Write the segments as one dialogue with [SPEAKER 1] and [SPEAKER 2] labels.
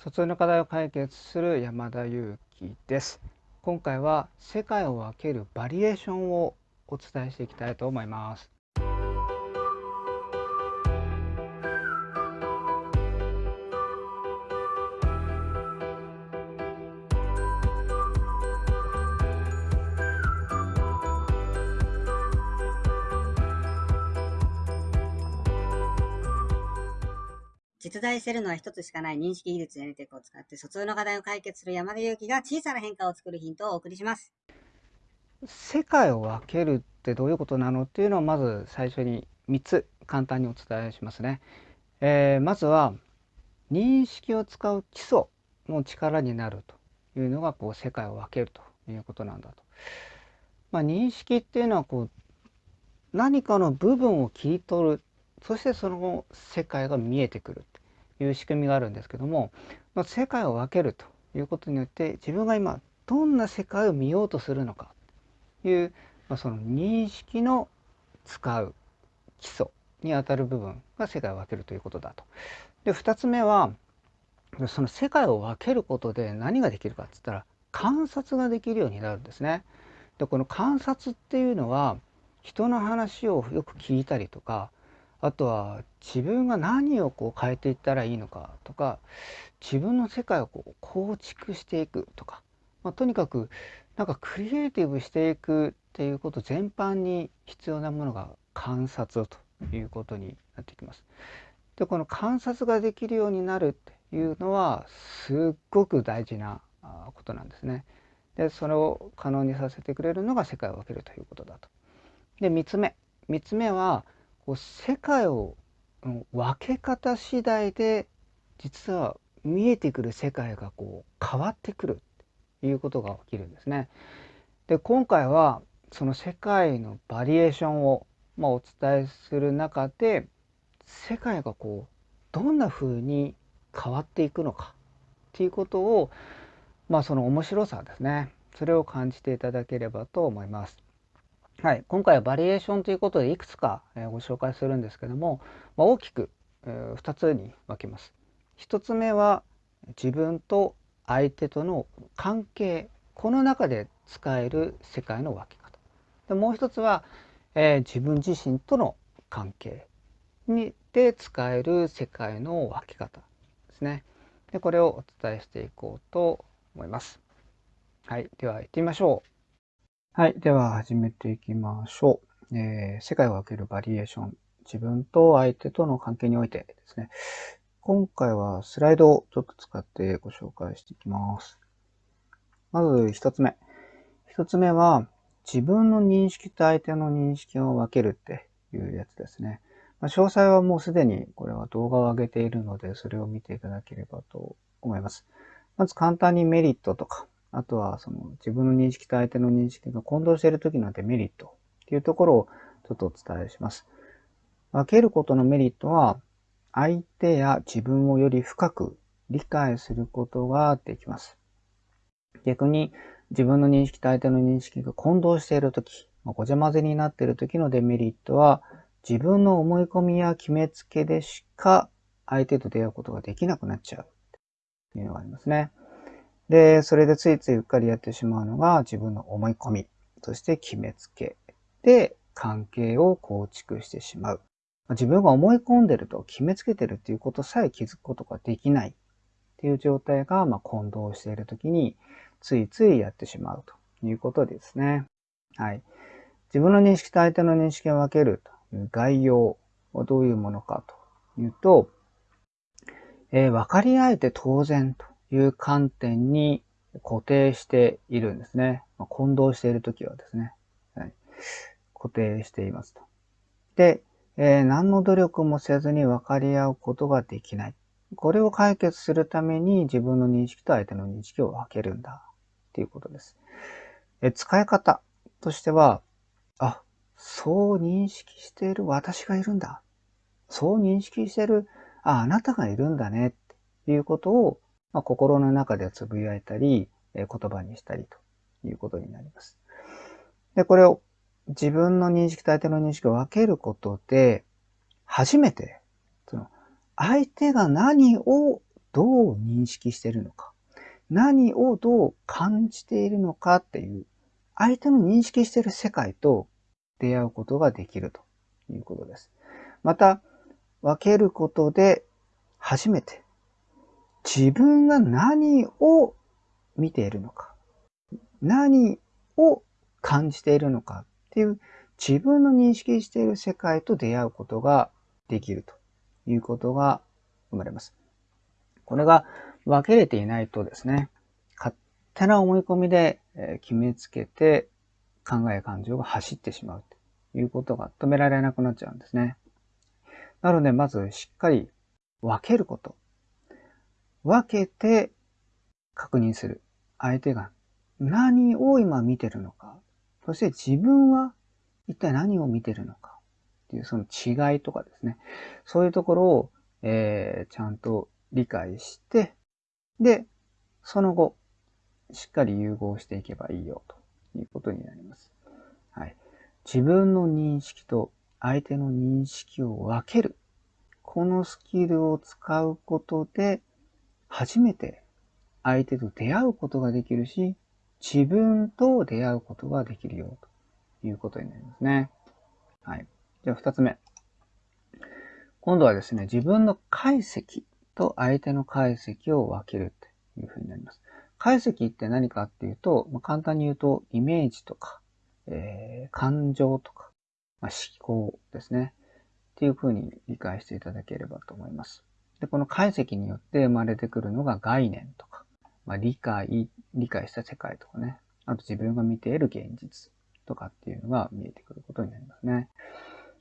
[SPEAKER 1] 疎通の課題を解決する山田裕貴です。今回は世界を分けるバリエーションをお伝えしていきたいと思います。
[SPEAKER 2] 実在しているのは一つしかない認識技術やネテクを使って疎通の課題を解決する山田裕貴が小さな変化を作るヒントをお送りします。
[SPEAKER 1] 世界を分けるってどういうことなのっていうのをまず最初に3つ簡単にお伝えしますね。えー、まずは認識を使う基礎の力になるというのがこう世界を分けるということなんだと。まあ、認識っていうのはこう何かの部分を切り取るそしてその世界が見えてくるいう仕組みがあるんですけども、ま、世界を分けるということによって自分が今どんな世界を見ようとするのかという、まあ、その認識の使う基礎にあたる部分が世界を分けるということだと。で2つ目はその世界を分けることで何ができるかっつったら観察ができるようになるんですね。でこの観察っていうのは人の話をよく聞いたりとかあとは自分が何をこう変えていったらいいのかとか自分の世界をこう構築していくとか、まあ、とにかくなんかクリエイティブしていくっていうこと全般に必要なものが観察ということになってきます。でこの観察ができるようになるっていうのはすっごく大事なことなんですね。でそれを可能にさせてくれるのが世界を分けるということだと。で3つ目3つ目は世界を分け方次第で実は見えてくる世界がこう変わってくるということが起きるんですね。で今回はその世界のバリエーションを、まあ、お伝えする中で世界がこうどんな風に変わっていくのかっていうことをまあその面白さですねそれを感じていただければと思います。はい、今回はバリエーションということでいくつか、えご紹介するんですけども、ま、大きく、2つに分けます。1つ目は自分と相手との関係この中で使える世界の分け方。でもう一つは、えー、自分自身との関係にで使える世界の分け方ですね。でこれをお伝えしていこうと思います。はい。では行ってみましょう。はい。では始めていきましょう。えー、世界を分けるバリエーション。自分と相手との関係においてですね。今回はスライドをちょっと使ってご紹介していきます。まず一つ目。一つ目は、自分の認識と相手の認識を分けるっていうやつですね。まあ、詳細はもうすでにこれは動画を上げているので、それを見ていただければと思います。まず簡単にメリットとか、あとはその自分の認識と相手の認識が混同している時のデメリットっていうところをちょっとお伝えします。分けることのメリットは相手や自分をより深く理解することができます。逆に自分の認識と相手の認識が混同している時、ごちゃ混ぜになっている時のデメリットは自分の思い込みや決めつけでしか相手と出会うことができなくなっちゃうというのがありますね。で、それでついついうっかりやってしまうのが自分の思い込み、そして決めつけで関係を構築してしまう。自分が思い込んでると決めつけてるっていうことさえ気づくことができないっていう状態が、ま混同している時についついやってしまうということですね。はい。自分の認識と相手の認識を分けるという概要はどういうものかというと、えー、分かり合えて当然という観点に固定しているんですね。まあ、混同しているときはですね、はい。固定していますと。で、えー、何の努力もせずに分かり合うことができない。これを解決するために自分の認識と相手の認識を分けるんだっていうことです。え使い方としては、あ、そう認識している私がいるんだ。そう認識している、あ、あなたがいるんだねっていうことをまあ、心の中でつぶやいたり、え言葉にしたりということになります。で、これを自分の認識と相手の認識を分けることで、初めて、その、相手が何をどう認識しているのか、何をどう感じているのかっていう、相手の認識している世界と出会うことができるということです。また、分けることで初めて自分が何を見ているのか、何を感じているのかっていう自分の認識している世界と出会うことができるということが生まれます。これが分けれていないとですね、勝手な思い込みで決めつけて考え感情が走ってしまうということが止められなくなっちゃうんですね。なので、まずしっかり分けること。分けて確認する。相手が何を今見てるのか。そして自分は一体何を見てるのか。っていうその違いとかですね。そういうところを、えー、ちゃんと理解して、で、その後、しっかり融合していけばいいよということになります。はい。自分の認識と相手の認識を分ける。このスキルを使うことで、初めて相手と出会うことができるし、自分と出会うことができるよということになりますね。はい。じゃあ二つ目。今度はですね、自分の解析と相手の解析を分けるというふうになります。解析って何かっていうと、まあ、簡単に言うと、イメージとか、えー、感情とか、まあ、思考ですね。っていうふうに理解していただければと思います。で、この解析によって生まれてくるのが概念とか、まあ、理解、理解した世界とかね。あと自分が見ている現実とかっていうのが見えてくることになりますね。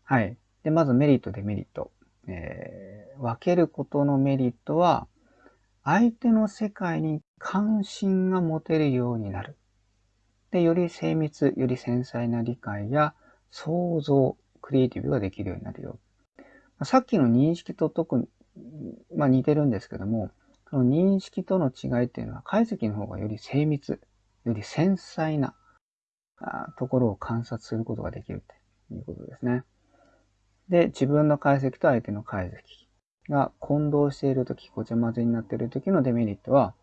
[SPEAKER 1] はい。で、まずメリット、デメリット。えー、分けることのメリットは、相手の世界に関心が持てるようになる。で、より精密、より繊細な理解や想像、クリエイティブができるようになるよ。さっきの認識と特に、まあ似てるんですけども、その認識との違いっていうのは解析の方がより精密、より繊細なところを観察することができるということですね。で、自分の解析と相手の解析が混同しているとき、ごちゃ混ぜになっているときのデメリットは、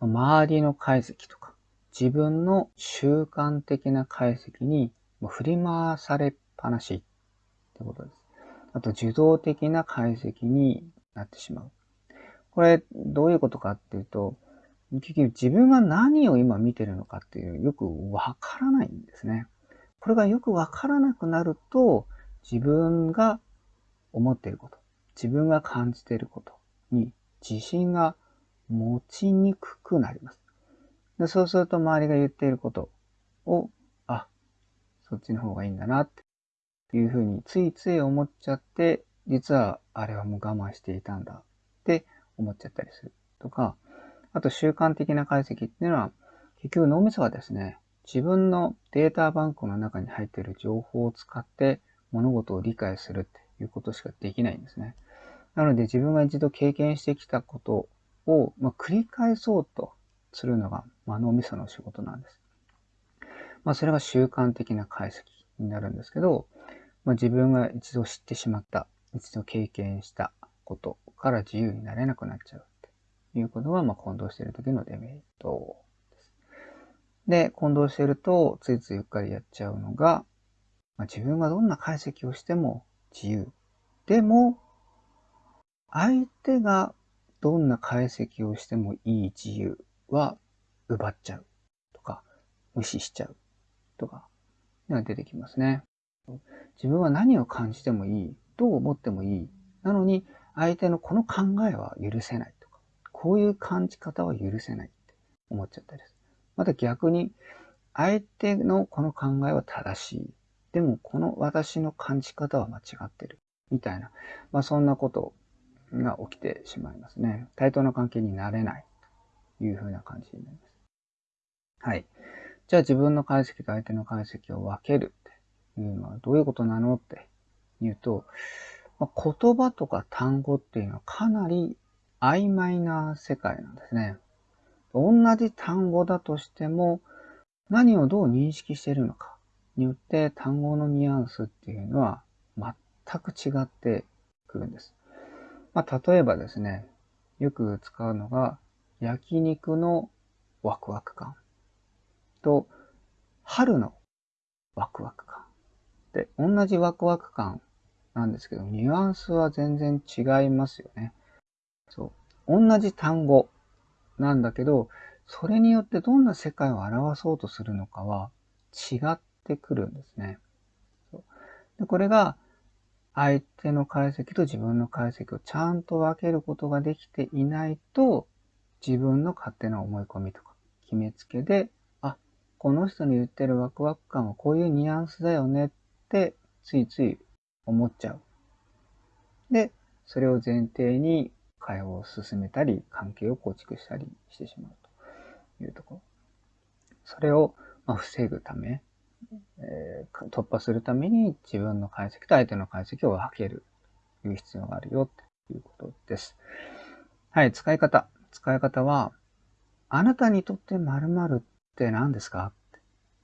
[SPEAKER 1] 周りの解析とか、自分の習慣的な解析に振り回されっぱなしってことです。あと、受動的な解析になってしまう。これ、どういうことかっていうと、結局自分が何を今見てるのかっていうよくわからないんですね。これがよくわからなくなると、自分が思っていること、自分が感じていることに自信が持ちにくくなります。でそうすると周りが言っていることを、あ、そっちの方がいいんだなっていうふうについつい思っちゃって、実はあれはもう我慢していたんだって思っちゃったりするとか、あと習慣的な解析っていうのは、結局脳みそはですね、自分のデータバンクの中に入っている情報を使って物事を理解するっていうことしかできないんですね。なので自分が一度経験してきたことを、ま、繰り返そうとするのが、ま、脳みその仕事なんです。まあ、それが習慣的な解析になるんですけど、まあ、自分が一度知ってしまった、一度経験したことから自由になれなくなっちゃうということが、まあ、混同している時のデメリットです。で、混同していると、ついついうっかりやっちゃうのが、まあ、自分がどんな解析をしても自由。でも、相手がどんな解析をしてもいい自由は奪っちゃうとか、無視しちゃうとか、が出てきますね。自分は何を感じてもいい、どう思ってもいい。なのに、相手のこの考えは許せないとか、こういう感じ方は許せないって思っちゃったりする。また逆に、相手のこの考えは正しい。でも、この私の感じ方は間違ってる。みたいな、まあそんなことが起きてしまいますね。対等な関係になれないというふうな感じになります。はい。じゃあ自分の解析と相手の解析を分けるいうのはどういうことなのって言うと、ま、言葉とか単語っていうのはかなり曖昧な世界なんですね。同じ単語だとしても何をどう認識しているのかによって単語のニュアンスっていうのは全く違ってくるんです。まあ、例えばですね、よく使うのが、焼肉のワクワク感と、春のワクワク。同じワクワク感なんですけど、ニュアンスは全然違いますよね。そう。同じ単語なんだけど、それによってどんな世界を表そうとするのかは違ってくるんですね。でこれが相手の解析と自分の解析をちゃんと分けることができていないと、自分の勝手な思い込みとか決めつけで、あ、この人の言ってるワクワク感はこういうニュアンスだよねってついつい思っちゃう。で、それを前提に会話を進めたり、関係を構築したりしてしまうというところ。それを、ま防ぐため、えー、突破するために自分の解析と相手の解析を分けるという必要があるよということです。はい、使い方。使い方は、あなたにとって〇〇って何ですか？っ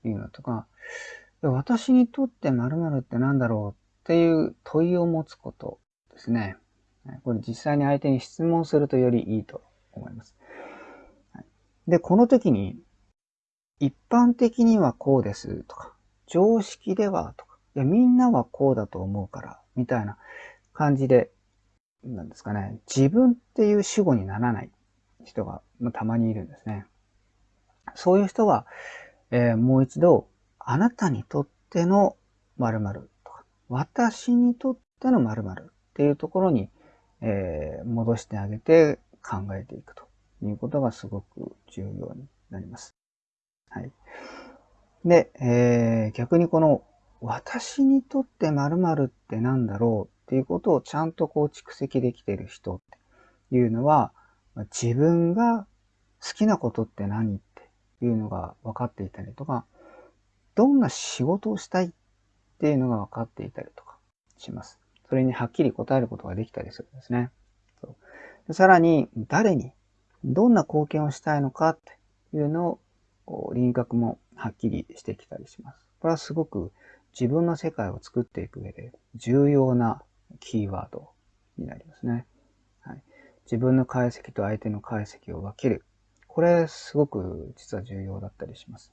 [SPEAKER 1] ていうのとか、私にとって〇〇って何だろうっていう問いを持つことですね。これ実際に相手に質問するとよりいいと思います。で、この時に、一般的にはこうですとか、常識ではとか、いや、みんなはこうだと思うから、みたいな感じで、なんですかね、自分っていう主語にならない人がたまにいるんですね。そういう人は、えー、もう一度、あなたにとっての〇〇とか、私にとっての〇〇っていうところに、えー、戻してあげて考えていくということがすごく重要になります。はい。で、えー、逆にこの私にとって〇〇って何だろうっていうことをちゃんとこう蓄積できている人っていうのは、自分が好きなことって何っていうのが分かっていたりとか、どんな仕事をしたいっていうのが分かっていたりとかします。それにはっきり答えることができたりするんですね。そうさらに、誰に、どんな貢献をしたいのかっていうのを輪郭もはっきりしてきたりします。これはすごく自分の世界を作っていく上で重要なキーワードになりますね。はい、自分の解析と相手の解析を分ける。これすごく実は重要だったりします。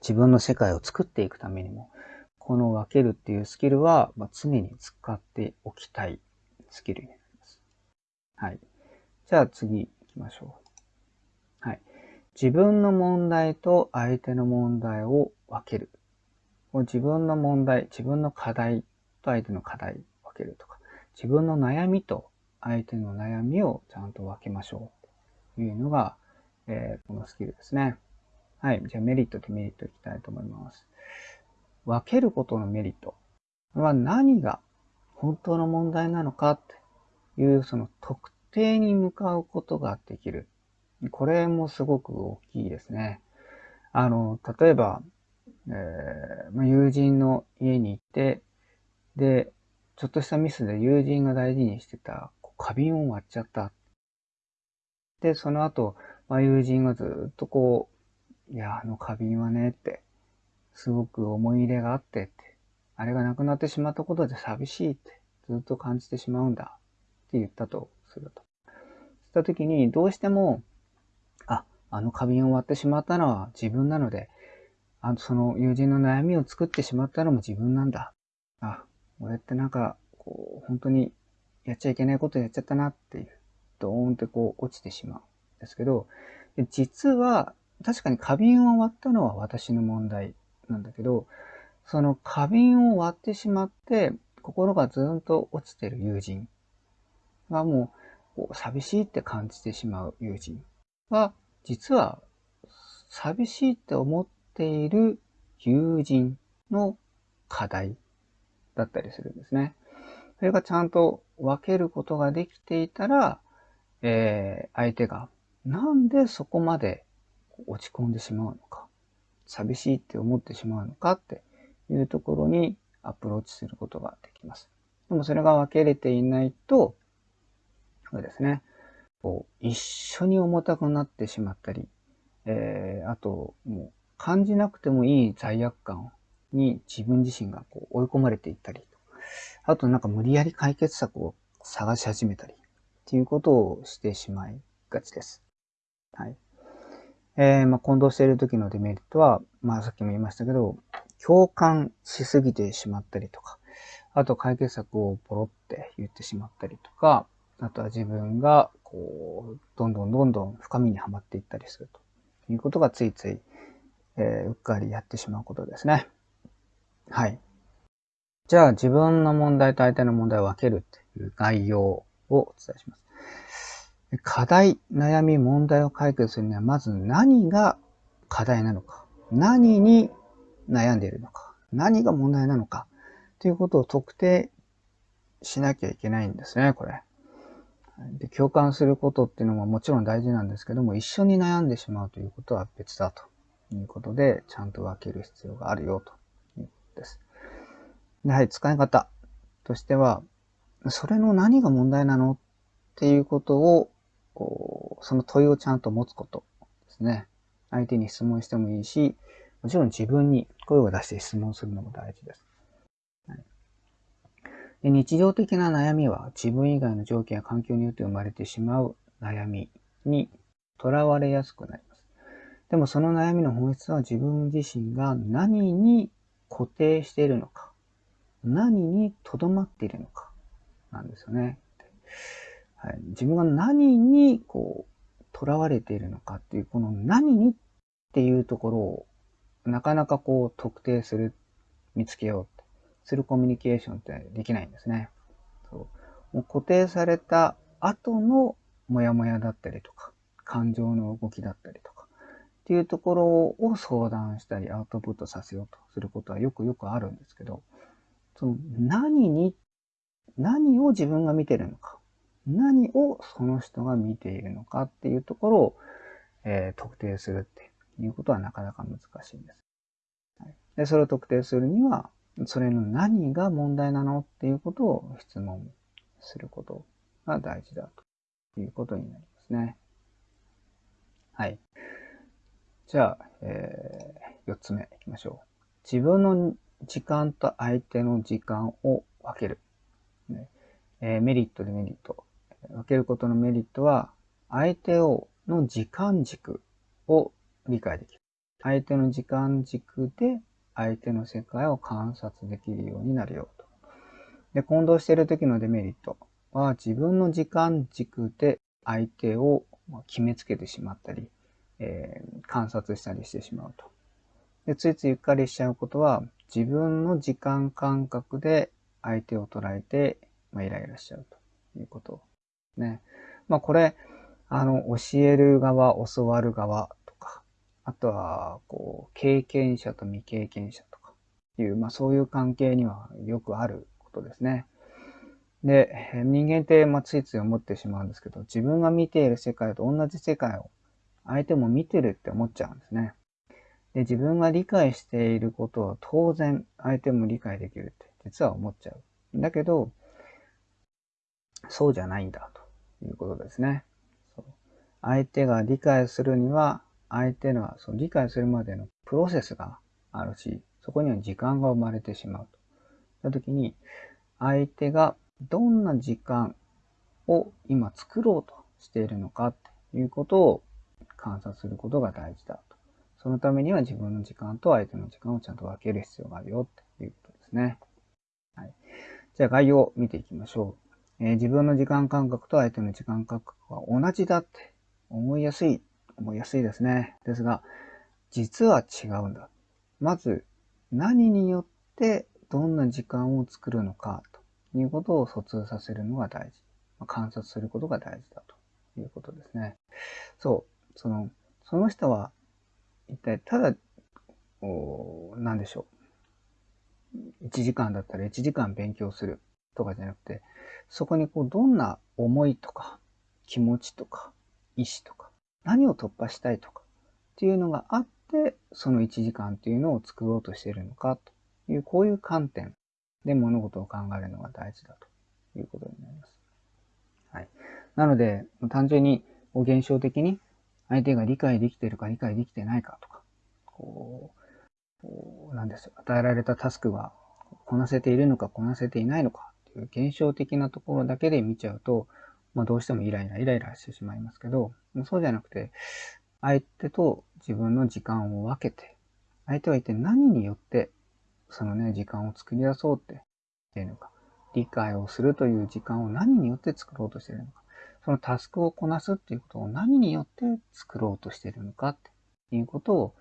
[SPEAKER 1] 自分の世界を作っていくためにも、この分けるっていうスキルは、ま常に使っておきたいスキルになります。はい。じゃあ次行きましょう。はい。自分の問題と相手の問題を分ける。自分の問題、自分の課題と相手の課題分けるとか、自分の悩みと相手の悩みをちゃんと分けましょうというのが、えー、このスキルですね。はい。じゃあメリット、デメリットいきたいと思います。分けることのメリットは何が本当の問題なのかっていうその特定に向かうことができる。これもすごく大きいですね。あの、例えば、えー、ま友人の家に行って、で、ちょっとしたミスで友人が大事にしてた花瓶を割っちゃった。で、その後、まあ、友人がずっとこう、いや、あの花瓶はねって、すごく思い入れがあってって、あれがなくなってしまったことで寂しいってずっと感じてしまうんだって言ったとすると。した時にどうしても、あ、あの花瓶を割ってしまったのは自分なので、あの、その友人の悩みを作ってしまったのも自分なんだ。あ、俺ってなんか、こう、本当にやっちゃいけないことやっちゃったなっていう、ドーンってこう落ちてしまうんですけど、実は、確かに花瓶を割ったのは私の問題なんだけど、その花瓶を割ってしまって、心がずんと落ちてる友人がもう寂しいって感じてしまう友人は、実は寂しいって思っている友人の課題だったりするんですね。それがちゃんと分けることができていたら、えー、相手がなんでそこまで落ち込んでしまうのか。寂しいって思ってしまうのかっていうところにアプローチすることができます。でもそれが分けれていないと、そうですね、こう一緒に重たくなってしまったり、えー、あと、もう感じなくてもいい罪悪感に自分自身がこう追い込まれていったり、あとなんか無理やり解決策を探し始めたりっていうことをしてしまいがちです。はい。えー、まあ、混同している時のデメリットは、まあ、さっきも言いましたけど、共感しすぎてしまったりとか、あと解決策をポロって言ってしまったりとか、あとは自分が、こう、どんどんどんどん深みにはまっていったりするということがついつい、えー、うっかりやってしまうことですね。はい。じゃあ自分の問題と相手の問題を分けるっていう概要をお伝えします。課題、悩み、問題を解決するには、まず何が課題なのか、何に悩んでいるのか、何が問題なのか、ということを特定しなきゃいけないんですね、これ。で共感することっていうのももちろん大事なんですけども、一緒に悩んでしまうということは別だということで、ちゃんと分ける必要があるよということです。ではい、使い方としては、それの何が問題なのっていうことを、こうその問いをちゃんと持つことですね。相手に質問してもいいし、もちろん自分に声を出して質問するのも大事です。はいで日常的な悩みは自分以外の条件や環境によって生まれてしまう悩みにとらわれやすくなります。でもその悩みの本質は自分自身が何に固定しているのか、何にとどまっているのか、なんですよね。はい、自分が何にこう、囚われているのかっていう、この何にっていうところを、なかなかこう特定する、見つけようするコミュニケーションってできないんですね。そうもう固定された後のモヤモヤだったりとか、感情の動きだったりとか、っていうところを相談したりアウトプットさせようとすることはよくよくあるんですけど、その何に、何を自分が見てるのか、何をその人が見ているのかっていうところを、えー、特定するっていうことはなかなか難しいんです。はい、でそれを特定するには、それの何が問題なのっていうことを質問することが大事だということになりますね。はい。じゃあ、えー、4つ目いきましょう。自分の時間と相手の時間を分ける。ねえー、メリット、デメリット。分けることのメリットは、相手をの時間軸を理解できる。相手の時間軸で相手の世界を観察できるようになるよと。で、混同している時のデメリットは自分の時間軸で相手を決めつけてしまったり、えー、観察したりしてしまうと。で、ついついうっかりしちゃうことは自分の時間感覚で相手を捉えて、まあ、イライラしちゃうということね。まあこれ、あの、教える側、教わる側とかあとは、こう、経験者と未経験者とかいう、まあそういう関係にはよくあることですね。で、人間って、まあ、ついつい思ってしまうんですけど、自分が見ている世界と同じ世界を相手も見てるって思っちゃうんですね。で、自分が理解していることを当然相手も理解できるって実は思っちゃう。だけど、そうじゃないんだということですね。相手が理解するには相手のその理解するまでのプロセスがあるし、そこには時間が生まれてしまうと。その時に、相手がどんな時間を今作ろうとしているのかっていうことを観察することが大事だと。そのためには自分の時間と相手の時間をちゃんと分ける必要があるよっていうことですね。はい。じゃあ概要を見ていきましょう。えー、自分の時間感覚と相手の時間感覚は同じだって思いやすい思いやすいですね。ですが、実は違うんだ。まず、何によってどんな時間を作るのかということを疎通させるのが大事ま。観察することが大事だということですね。そう。その、その人は一体ただ、お何でしょう。1時間だったら1時間勉強するとかじゃなくて、そこにこうどんな思いとか気持ちとか意志とか何を突破したいとかっていうのがあって、その1時間っていうのを作ろうとしているのかという、こういう観点で物事を考えるのが大事だということになります。はい。なので、単純に現象的に相手が理解できているか理解できてないかとか、こう、こうなんですよ。与えられたタスクがこなせているのかこなせていないのかっていう現象的なところだけで見ちゃうと、まあ、どうしてもイライライライラしてしまいますけど、そうじゃなくて、相手と自分の時間を分けて、相手は一体何によってそのね、時間を作り出そうってっていうのか、理解をするという時間を何によって作ろうとしているのか、そのタスクをこなすっていうことを何によって作ろうとしているのかっていうことを、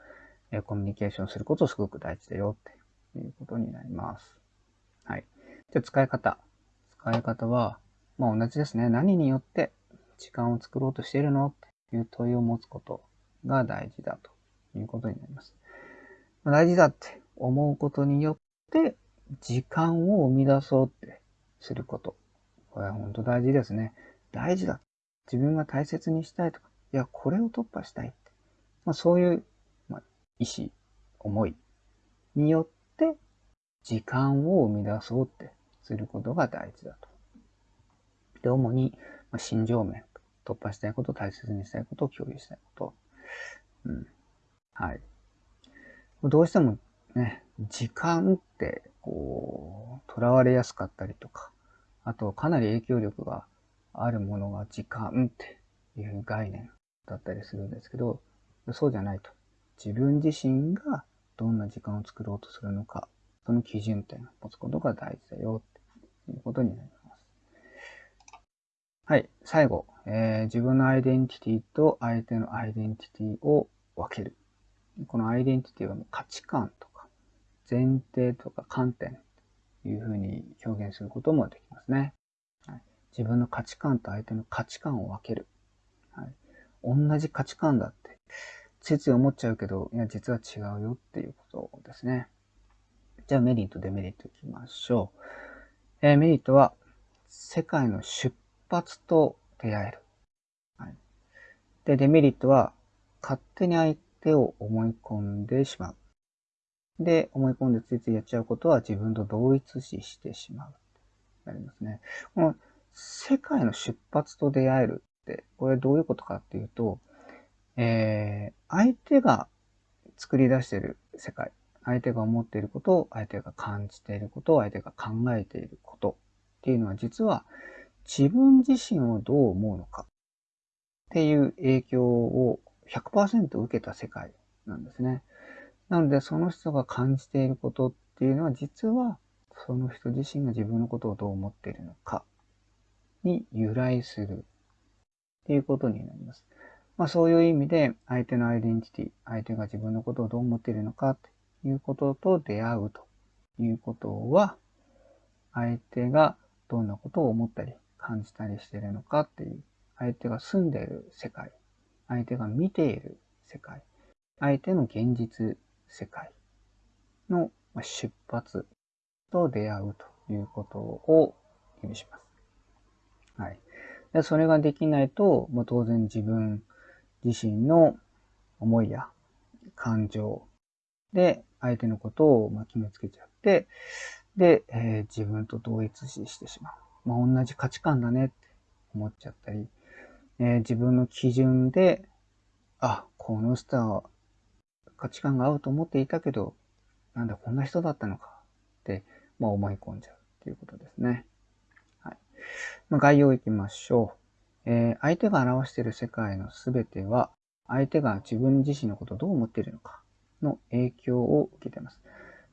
[SPEAKER 1] えコミュニケーションすることすごく大事だよっていうことになります。はい。じゃあ使い方。使い方は、まあ同じですね。何によって時間を作ろうとしているのっていう問いを持つことが大事だということになります。ま、大事だって思うことによって時間を生み出そうってすること。これは本当大事ですね。大事だ。自分が大切にしたいとか、いや、これを突破したいって。まあ、そういう、まあ、意志、思いによって時間を生み出そうってすることが大事だと。で、主に、まあ、心情面、突破したいこと、大切にしたいこと、共有したいこと。うん。はい。どうしてもね、時間って、こう、囚われやすかったりとか、あとかなり影響力があるものが時間っていう概念だったりするんですけど、そうじゃないと。自分自身がどんな時間を作ろうとするのか、その基準点を持つことが大事だよってということになります。はい。最後、えー、自分のアイデンティティと相手のアイデンティティを分ける。このアイデンティティは価値観とか前提とか観点というふうに表現することもできますね。はい、自分の価値観と相手の価値観を分ける。はい、同じ価値観だって、ついつい思っちゃうけど、いや、実は違うよっていうことですね。じゃあメリット、デメリットいきましょう。えー、メリットは、世界の出発と出会える。はい、で、デメリットは、勝手に相手を思い込んでしまう。で、思い込んでついついやっちゃうことは自分と同一視してしまう。なりますね。この世界の出発と出会えるって、これどういうことかっていうと、えー、相手が作り出している世界、相手が思っていることを、相手が感じていることを、相手が考えていることっていうのは実は自分自身をどう思うのかっていう影響を100%受けた世界なんですね。なので、その人が感じていることっていうのは、実は、その人自身が自分のことをどう思っているのかに由来するっていうことになります。まあそういう意味で、相手のアイデンティティ、相手が自分のことをどう思っているのかっていうことと出会うということは、相手がどんなことを思ったり感じたりしているのかっていう、相手が住んでいる世界、相手が見ている世界、相手の現実世界の出発と出会うということを意味します。はい。でそれができないと、もう当然自分自身の思いや感情で相手のことをま決めつけちゃって、で、えー、自分と同一視してしまう。まあ、同じ価値観だねって思っちゃったり、えー、自分の基準で、あ、この人は価値観が合うと思っていたけど、なんだこんな人だったのかって、まあ、思い込んじゃうっていうことですね。はい。まあ、概要いきましょう。えー、相手が表している世界のすべては、相手が自分自身のことをどう思っているのかの影響を受けています。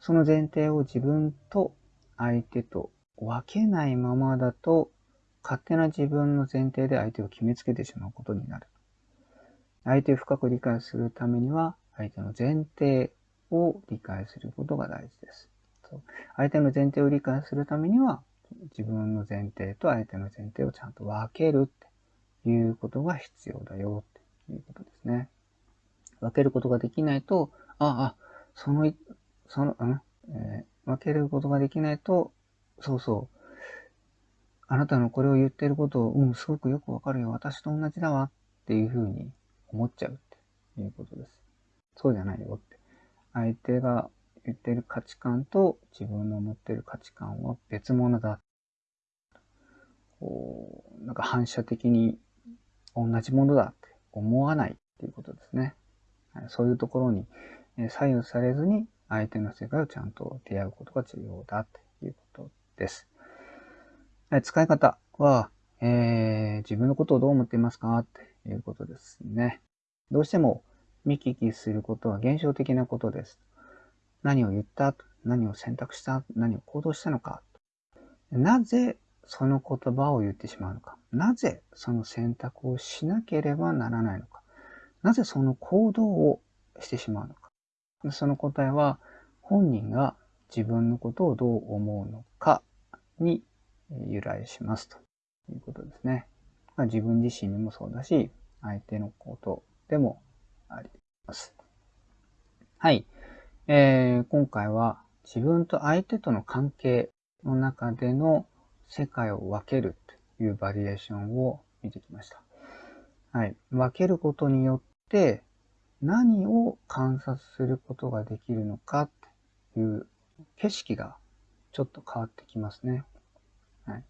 [SPEAKER 1] その前提を自分と相手と分けないままだと、勝手な自分の前提で相手を決めつけてしまうことになる。相手を深く理解するためには、相手の前提を理解することが大事です。相手の前提を理解するためには、自分の前提と相手の前提をちゃんと分けるっていうことが必要だよっていうことですね。分けることができないと、あ、あ、その、その、ん、えー、分けることができないと、そうそう、あなたのこれを言ってることを、うん、すごくよくわかるよ。私と同じだわっていうふうに思っちゃうっていうことです。そうじゃないよって。相手が言ってる価値観と自分の持ってる価値観は別物だ。こう、なんか反射的に同じものだって思わないっていうことですね。そういうところに左右されずに相手の世界をちゃんと出会うことが重要だっていうことです。使い方は、えー、自分のことをどう思っていますかっていうことですね。どうしても見聞きすることは現象的なことです。何を言った？何を選択した？何を行動したのか？なぜその言葉を言ってしまうのか？なぜその選択をしなければならないのか？なぜその行動をしてしまうのか？その答えは本人が自分のことをどう思うのかに由来しますということですね。まあ、自分自身にもそうだし、相手のことでもあります。はい。えー、今回は自分と相手との関係の中での世界を分けるというバリエーションを見てきました。はい。分けることによって何を観察することができるのかという景色がちょっと変わってきますね。はい。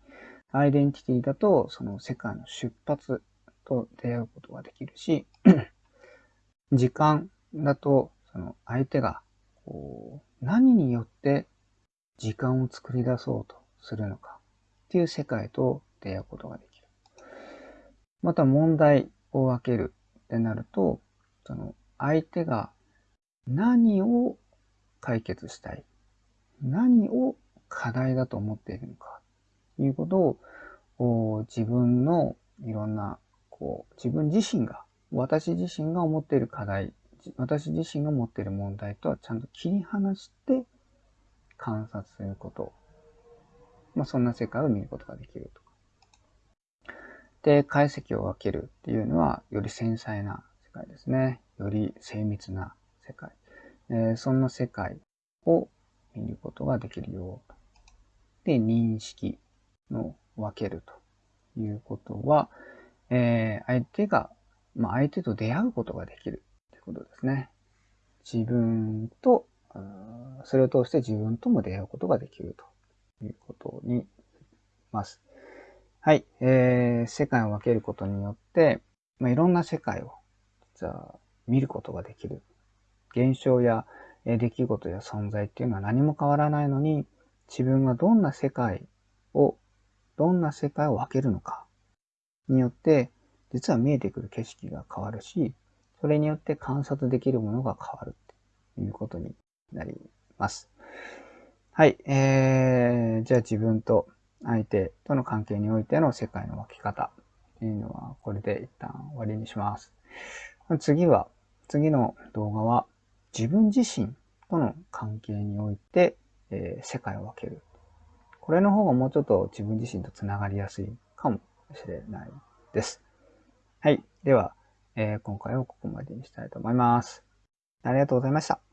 [SPEAKER 1] アイデンティティだと、その世界の出発と出会うことができるし、時間だと、その相手がこう何によって時間を作り出そうとするのかっていう世界と出会うことができる。また問題を分けるってなると、その相手が何を解決したい、何を課題だと思っているのか？ということを自分のいろんなこう自分自身が私自身が思っている課題私自身が持っている問題とはちゃんと切り離して観察すること。まあ、そんな世界を見ることができるとか。で、解析を分けるっていうのは、より繊細な界ですね。より精密な世界。えー、そんな世界を見ることができるよ。で、認識の分けるということは、えー、相手が、まあ、相手と出会うことができるということですね。自分と、それを通して自分とも出会うことができるということになります。はい。えー、世界を分けることによって、まあ、いろんな世界を実は見ることができる。現象や出来事や存在っていうのは何も変わらないのに、自分がどんな世界をどんな世界を分けるのかによって、実は見えてくる景色が変わるし、それによって観察できるものが変わるということになります。はい。えー、じゃあ自分と相手との関係においての世界の分け方というのは、これで一旦終わりにします。次は、次の動画は、自分自身との関係において、えー、世界を分けるこれの方がもうちょっと自分自身とつながりやすいかもしれないです。はい。では、えー、今回はここまでにしたいと思います。ありがとうございました。